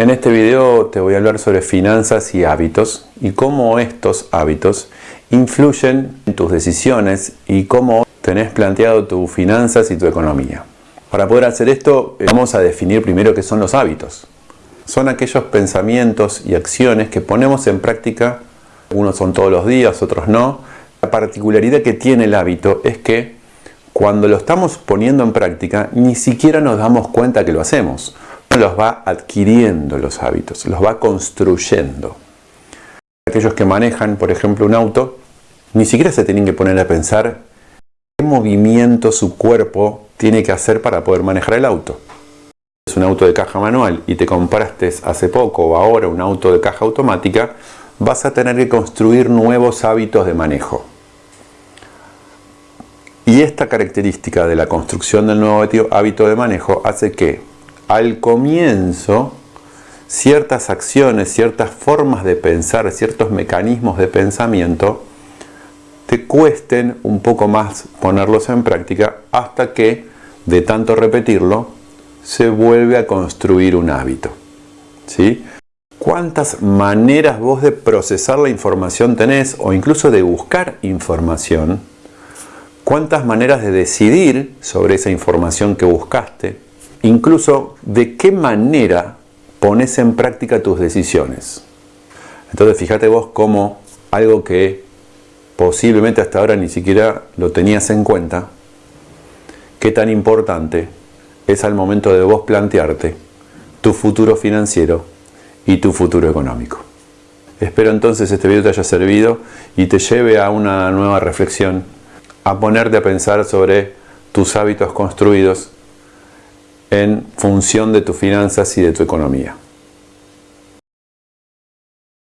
En este video te voy a hablar sobre finanzas y hábitos y cómo estos hábitos influyen en tus decisiones y cómo tenés planteado tus finanzas y tu economía. Para poder hacer esto eh, vamos a definir primero qué son los hábitos. Son aquellos pensamientos y acciones que ponemos en práctica, unos son todos los días, otros no. La particularidad que tiene el hábito es que cuando lo estamos poniendo en práctica ni siquiera nos damos cuenta que lo hacemos. Los va adquiriendo los hábitos, los va construyendo. Aquellos que manejan, por ejemplo, un auto, ni siquiera se tienen que poner a pensar qué movimiento su cuerpo tiene que hacer para poder manejar el auto. Es un auto de caja manual y te compraste hace poco o ahora un auto de caja automática, vas a tener que construir nuevos hábitos de manejo. Y esta característica de la construcción del nuevo hábito de manejo hace que al comienzo ciertas acciones, ciertas formas de pensar, ciertos mecanismos de pensamiento te cuesten un poco más ponerlos en práctica hasta que de tanto repetirlo se vuelve a construir un hábito. ¿sí? ¿Cuántas maneras vos de procesar la información tenés o incluso de buscar información? ¿Cuántas maneras de decidir sobre esa información que buscaste? Incluso de qué manera pones en práctica tus decisiones. Entonces fíjate vos cómo algo que posiblemente hasta ahora ni siquiera lo tenías en cuenta, qué tan importante es al momento de vos plantearte tu futuro financiero y tu futuro económico. Espero entonces este video te haya servido y te lleve a una nueva reflexión, a ponerte a pensar sobre tus hábitos construidos en función de tus finanzas y de tu economía.